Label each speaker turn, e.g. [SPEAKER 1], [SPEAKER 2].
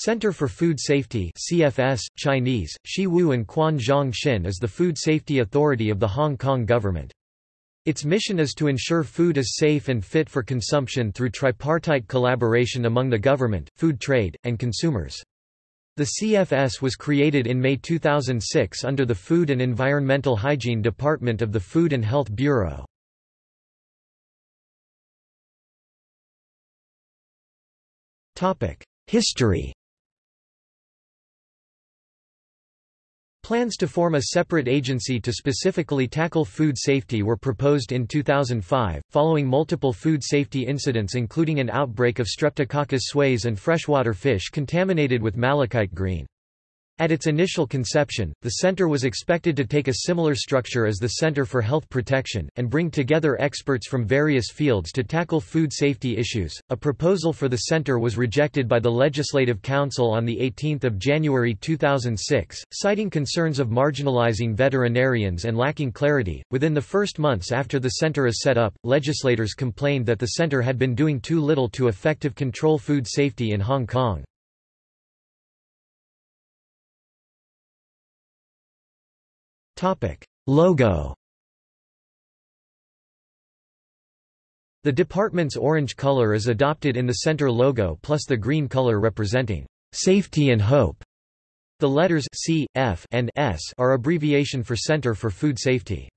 [SPEAKER 1] Center for Food Safety CFS, Chinese, Shiwu Anquan Zhong Xin is the food safety authority of the Hong Kong government. Its mission is to ensure food is safe and fit for consumption through tripartite collaboration among the government, food trade, and consumers. The CFS was created in May 2006 under the Food and Environmental Hygiene Department of the Food and Health Bureau. History Plans to form a separate agency to specifically tackle food safety were proposed in 2005, following multiple food safety incidents including an outbreak of Streptococcus suis and freshwater fish contaminated with malachite green. At its initial conception, the center was expected to take a similar structure as the Center for Health Protection, and bring together experts from various fields to tackle food safety issues. A proposal for the center was rejected by the Legislative Council on 18 January 2006, citing concerns of marginalizing veterinarians and lacking clarity. Within the first months after the center is set up, legislators complained that the center had been doing too little to effective control food safety in Hong Kong. Topic: Logo. The department's orange color is adopted in the center logo plus the green color representing safety and hope. The letters C, F, and S are abbreviation for Center for Food Safety.